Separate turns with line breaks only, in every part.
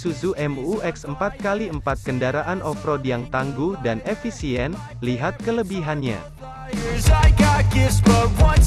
Isuzu MU-X 4x4 kendaraan off-road yang tangguh dan efisien, lihat kelebihannya.
I got gifts but one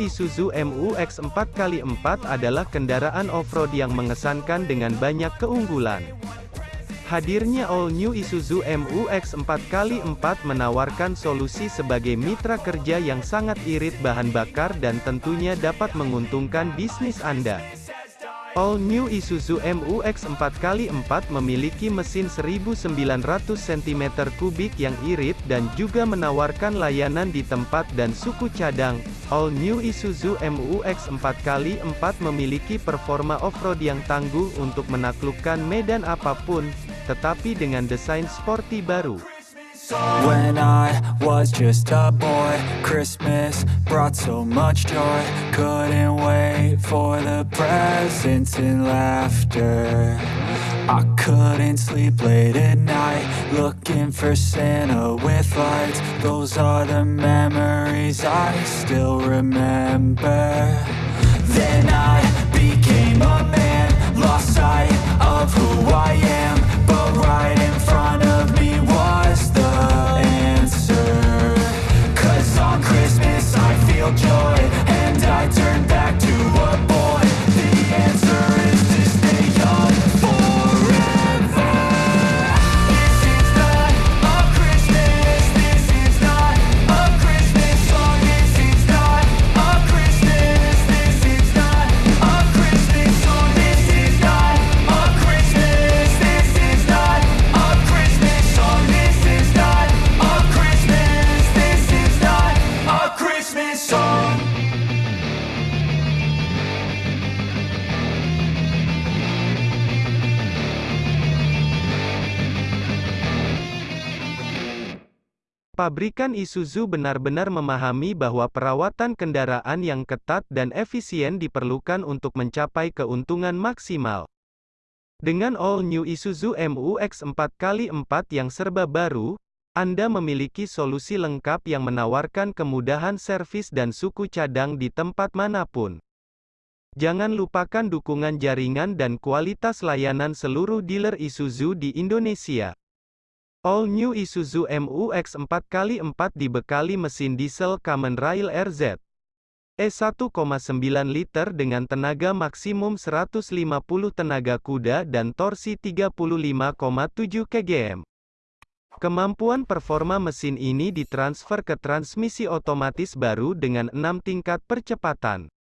Isuzu MU-X 4x4 adalah kendaraan off-road yang mengesankan dengan banyak keunggulan. Hadirnya All New Isuzu MU-X 4x4 menawarkan solusi sebagai mitra kerja yang sangat irit bahan bakar dan tentunya dapat menguntungkan bisnis Anda. All New Isuzu MU-X 4x4 memiliki mesin 1900 cm3 yang irit dan juga menawarkan layanan di tempat dan suku cadang. All New Isuzu MU-X 4x4 memiliki performa off-road yang tangguh untuk menaklukkan medan apa pun, tetapi dengan desain sporty baru.
When I was just a boy, Christmas brought so much joy. Couldn't wait for the presents and laughter. I couldn't sleep late at night, looking for Santa with lights. Those are the memories I still remember. Then I became a man, lost sight of who I am. But right
Pabrikan Isuzu benar-benar memahami bahwa perawatan kendaraan yang ketat dan efisien diperlukan untuk mencapai keuntungan maksimal. Dengan All New Isuzu MU-X 4x4 yang serba baru, Anda memiliki solusi lengkap yang menawarkan kemudahan servis dan suku cadang di tempat mana pun. Jangan lupakan dukungan jaringan dan kualitas layanan seluruh dealer Isuzu di Indonesia. All New Isuzu MU-X 4x4 dibekali mesin diesel Kamen Rail RZ E1,9 liter dengan tenaga maksimum 150 tenaga kuda dan torsi 35,7 kgm. Kemampuan performa mesin ini ditransfer ke transmisi otomatis baru dengan 6 tingkat percepatan.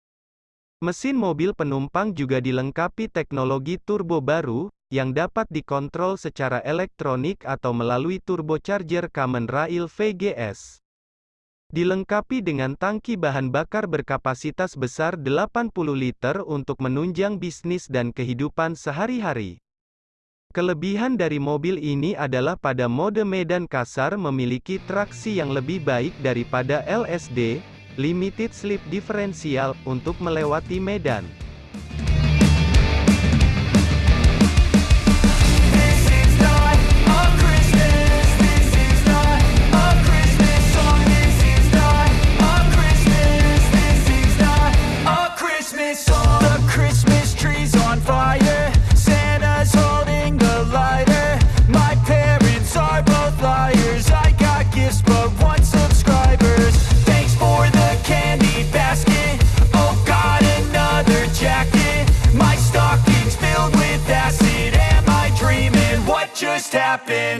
Mesin mobil penumpang juga dilengkapi teknologi turbo baru, yang dapat dikontrol secara elektronik atau melalui turbocharger Kamen Rail VGS. Dilengkapi dengan tangki bahan bakar berkapasitas besar 80 liter untuk menunjang bisnis dan kehidupan sehari-hari. Kelebihan dari mobil ini adalah pada mode medan kasar memiliki traksi yang lebih baik daripada LSD, Limited Slip Differential, untuk melewati medan.
happen.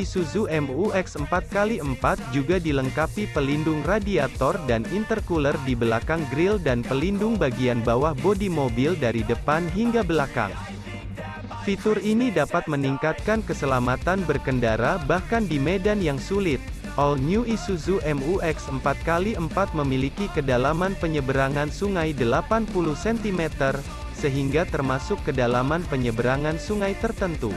Isuzu MU-X 4x4 juga dilengkapi pelindung radiator dan intercooler di belakang grill dan pelindung bagian bawah bodi mobil dari depan hingga belakang. Fitur ini dapat meningkatkan keselamatan berkendara bahkan di medan yang sulit. All New Isuzu MU-X 4x4 memiliki kedalaman penyeberangan sungai 80 cm, sehingga termasuk kedalaman penyeberangan sungai tertentu.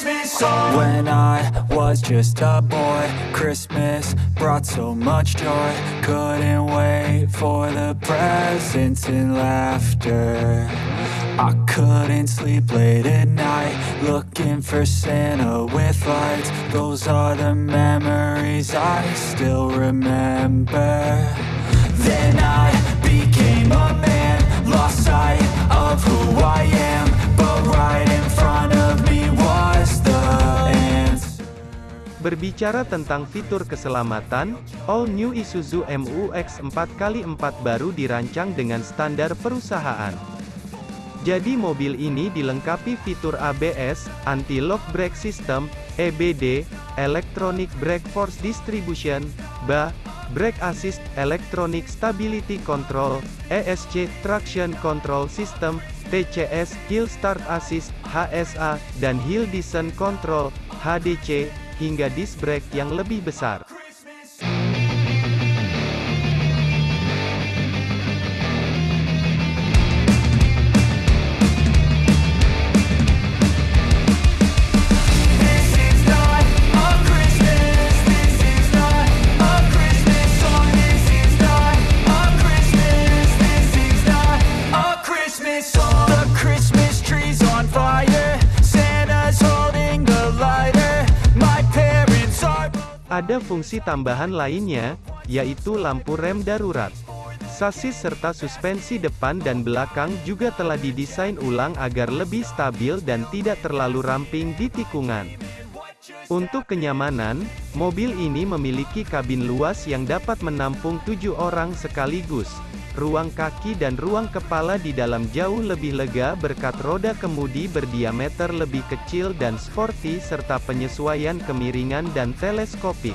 When I was just a boy Christmas brought so much joy. Couldn't wait for the presents and laughter. I couldn't sleep late at night Looking for Santa with lights. Those are the memories I still remember. Then I became a man Lost sight of who I am. But right in front of me
Berbicara tentang fitur keselamatan, All New Isuzu MU-X 4x4 baru dirancang dengan standar perusahaan. Jadi mobil ini dilengkapi fitur ABS, Anti-Lock Brake System, EBD, Electronic Brake Force Distribution, BA, Brake Assist, Electronic Stability Control, ESC, Traction Control System, TCS, Hill Start Assist, HSA, dan Hill Descent Control, HDC, hingga disc brake yang lebih besar. Ada fungsi tambahan lainnya, yaitu lampu rem darurat. Sasis serta suspensi depan dan belakang juga telah didesain ulang agar lebih stabil dan tidak terlalu ramping di tikungan. Untuk kenyamanan, mobil ini memiliki kabin luas yang dapat menampung tujuh orang sekaligus. Ruang kaki dan ruang kepala di dalam jauh lebih lega berkat roda kemudi berdiameter lebih kecil dan sporty serta penyesuaian kemiringan dan teleskopik.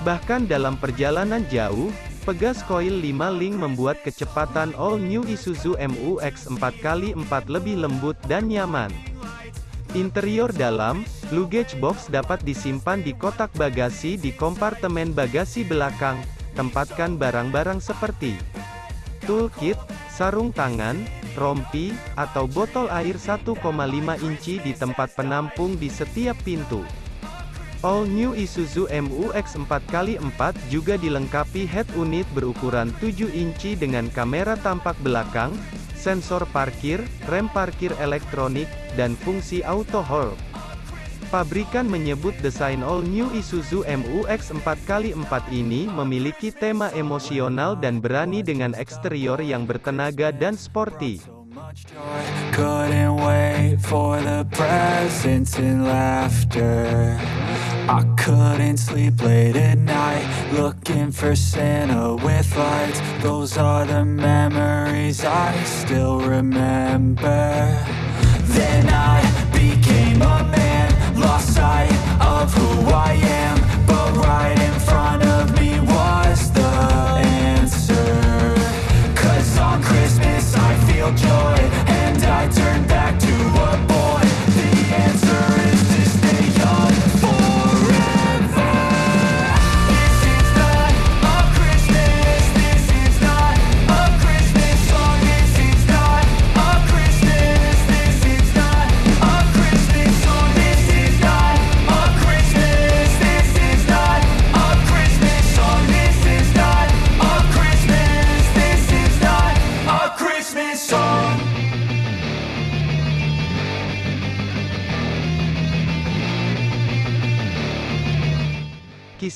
Bahkan dalam perjalanan jauh, pegas koil 5 link membuat kecepatan all new Isuzu MU-X 4x4 lebih lembut dan nyaman. Interior dalam, luggage box dapat disimpan di kotak bagasi di kompartemen bagasi belakang, tempatkan barang-barang seperti toolkit, sarung tangan, rompi, atau botol air 1,5 inci di tempat penampung di setiap pintu. All New Isuzu MU-X 4x4 juga dilengkapi head unit berukuran 7 inci dengan kamera tampak belakang, sensor parkir, rem parkir elektronik, dan fungsi auto hold. Pabrikan menyebut desain All New Isuzu MU-X 4x4 ini memiliki tema emosional dan berani dengan eksterior yang bertenaga dan sporty.
Then I became a man, lost sight of who I am.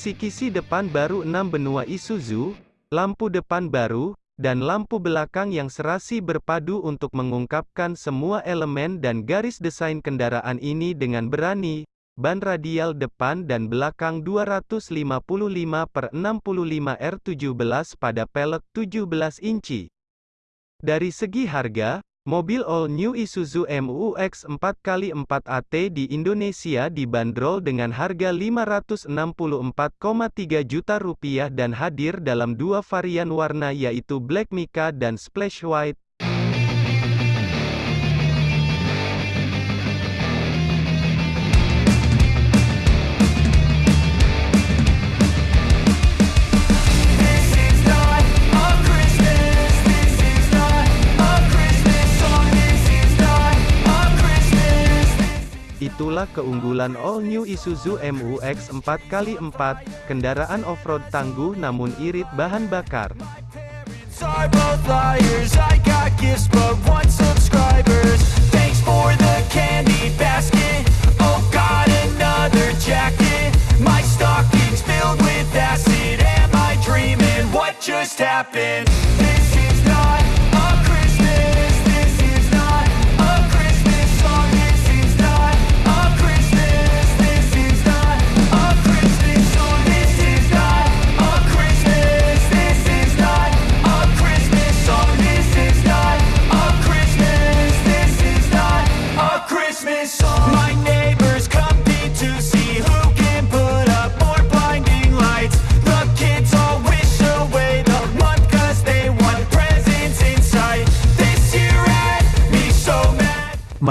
Kisi-kisi depan baru 6 benua Isuzu, lampu depan baru, dan lampu belakang yang serasi berpadu untuk mengungkapkan semua elemen dan garis desain kendaraan ini dengan berani. Ban radial depan dan belakang 255 per 65 R17 pada pelek 17 inci. Dari segi harga, Mobil all new Isuzu MU-X 4x4 AT di Indonesia dibanderol dengan harga Rp564,3 juta rupiah dan hadir dalam dua varian warna yaitu Black Mica dan Splash White. Itulah keunggulan all new Isuzu MU-X 4x4, kendaraan off-road tangguh namun irit bahan bakar.
just happened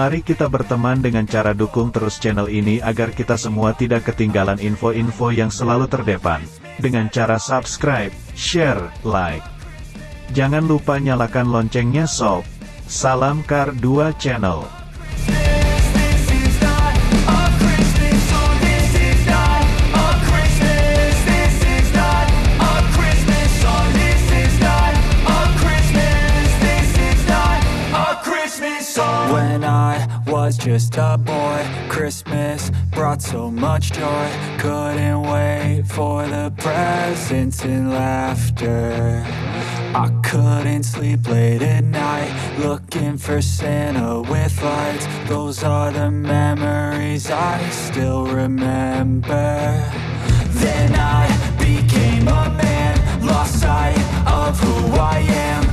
Mari kita berteman dengan cara dukung terus channel ini agar kita semua tidak ketinggalan info-info yang selalu terdepan. Dengan cara subscribe, share, like. Jangan lupa nyalakan loncengnya sob. Salam Kar 2 Channel.
Was just a boy. Christmas brought so much joy. Couldn't wait for the presents and laughter. I couldn't sleep late at night Looking for Santa with lights. Those are the memories I still remember. Then I became a man Lost sight of who I am